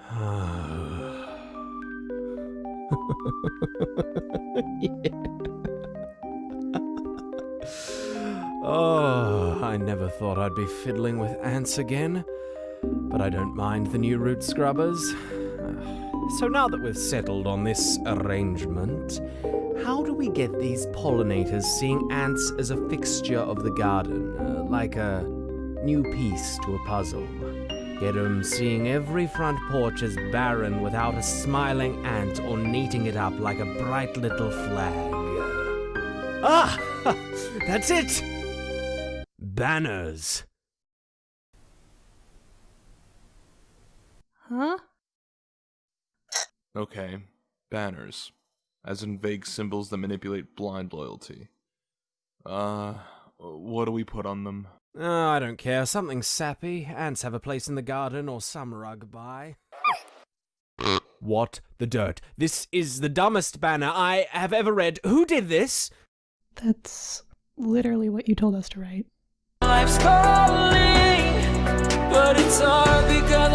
oh, I never thought I'd be fiddling with ants again, but I don't mind the new root scrubbers. So now that we've settled on this arrangement, how do we get these pollinators seeing ants as a fixture of the garden, uh, like a new piece to a puzzle? Get 'em seeing every front porch as barren without a smiling ant ornating it up like a bright little flag. Ah! That's it! Banners. Huh? Okay, banners. As in vague symbols that manipulate blind loyalty. Uh, what do we put on them? Oh, I don't care. Something sappy. Ants have a place in the garden or some rug by. what the dirt? This is the dumbest banner I have ever read. Who did this? That's literally what you told us to write. Life's calling, but it's hard because